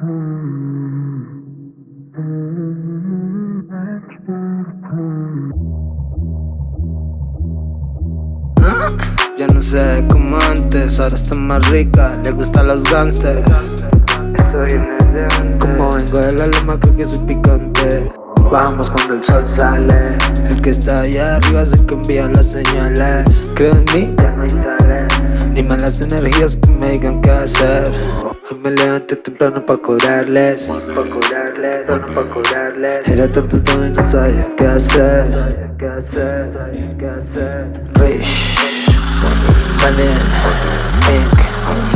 Ya no sé como antes, ahora está más rica, le gustan los gangsters. Como vengo de la loma creo que soy picante. Vamos cuando el sol sale. El que está allá arriba es el que envía las señales. Creo en mí, ya no hay sales. Ni malas energías que me digan qué hacer me levanté temprano pa' cobrarles Pa' cobrarles, no pa' cobrarles Era tanto todo y no sabía qué hacer qué qué Rich Money, pink,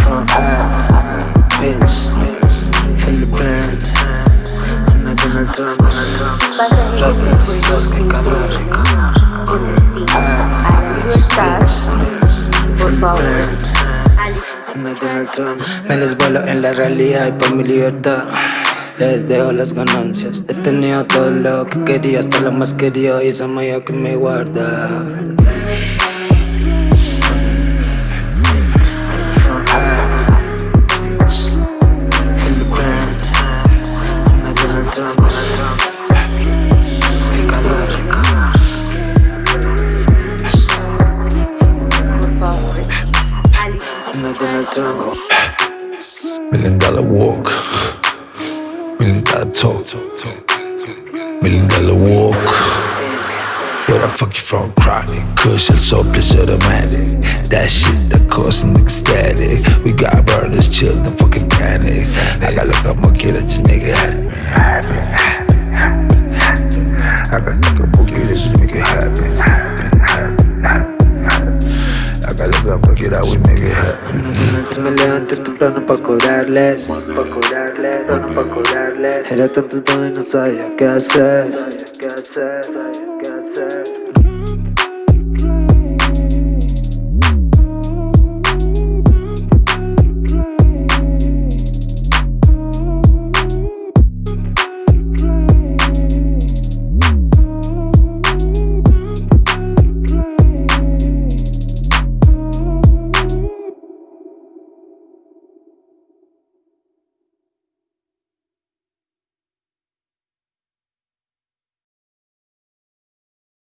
from high, bitch, Philippine, Donald Trump, Donald Trump, Rockets, que me les vuelo en la realidad y por mi libertad. Les dejo las ganancias. He tenido todo lo que quería Hasta lo más querido Y esa magia que me guarda Million dollar walk, million dollar talk, million dollar walk. Where the fuck you from? Chronic, Kush, it's so bliss automatic. That shit that cause niggas static. We got levanté temprano pa' cobrarles. Era tanto todo y no sabía qué hacer